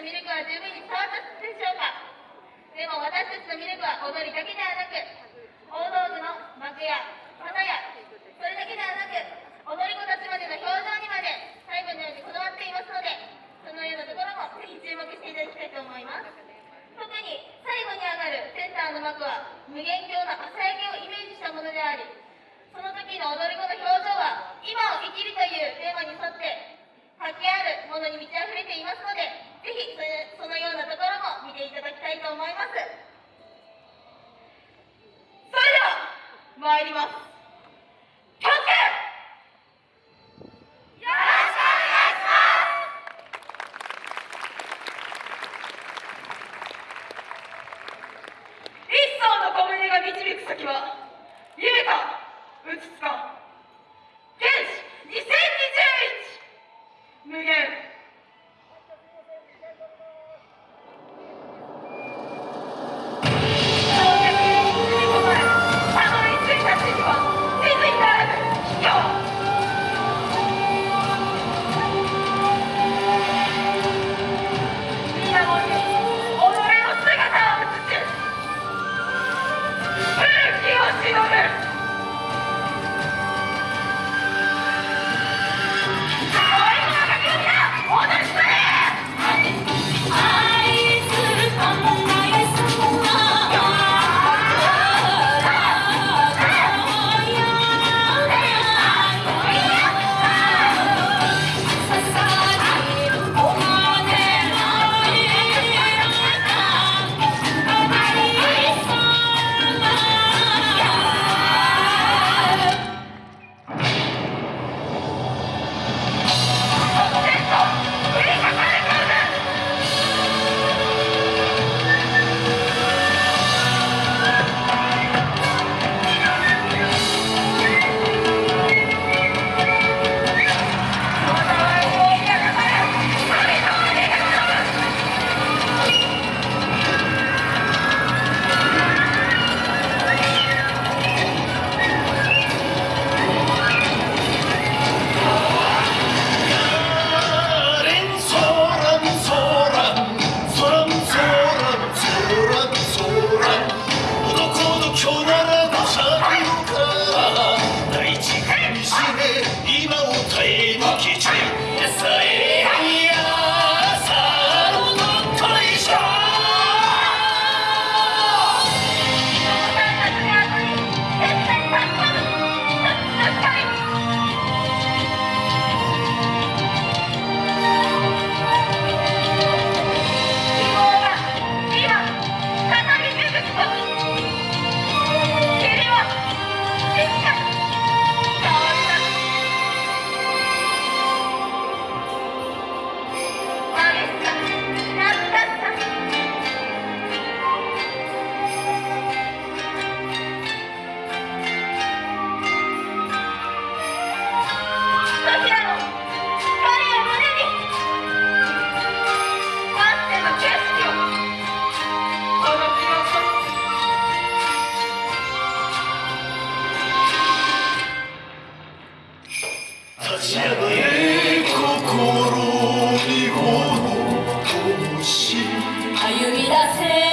の魅力は十分に伝わったでしょうか。でも私たちの魅力は踊りだけではなく大道具の幕や花やそれだけではなく踊り子たちまでの表情にまで最後のようにこだわっていますのでそのようなところもぜひ注目していただきたいと思います。特に最後に上がるセンターの幕は無限鏡の朝焼けをイメージしたものでありその時の踊り子の表情は今を生きるというテーマに沿って活気あるものに満ち溢れていますので Latino America. hacer.